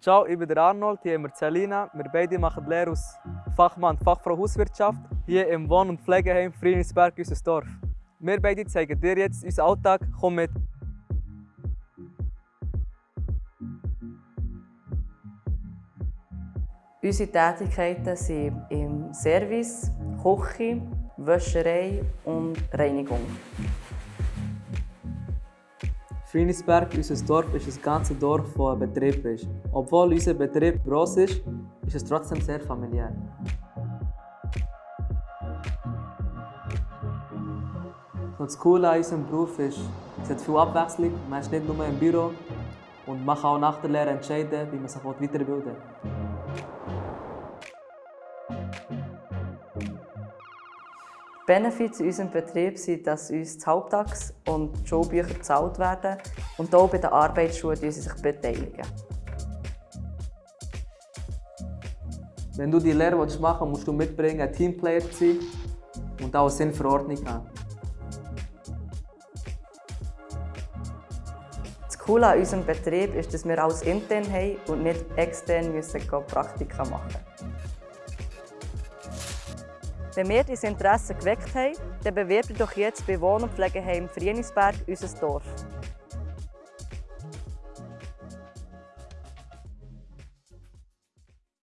Ciao, ich bin der Arnold, hier haben wir Celina. Wir beide machen Lehre als Fachmann und Fachfrau Hauswirtschaft hier im Wohn- und Pflegeheim Frienisberg, unser Dorf. Wir beide zeigen dir jetzt unseren Alltag. Komm mit! Unsere Tätigkeiten sind im Service, Küche, Wäscherei und Reinigung. Frienisberg, unser Dorf, ist ein ganzes Dorf, das ein Betrieb ist. Obwohl unser Betrieb gross ist, ist es trotzdem sehr familiär. Und das Coole an unserem Beruf ist, es hat viel Abwechslung. Man ist nicht nur im Büro und man kann auch nach der Lehre entscheiden, wie man sich weiterbilden will. Benefits in unserem Betrieb sind, dass uns die Haupttags- und die Schulbücher gezahlt werden und auch bei den Arbeitsschulen sie sich beteiligen. Wenn du die Lehre machen willst, musst du mitbringen, ein Teamplayer zu sein und auch eine Sinnverordnung haben. Das Coole an unserem Betrieb ist, dass wir alles intern haben und nicht extern müssen Praktika machen Wenn wir dieses Interesse geweckt haben, dann bewerbt doch jetzt bei Wohn- und Pflegeheim Frienisberg unser Dorf.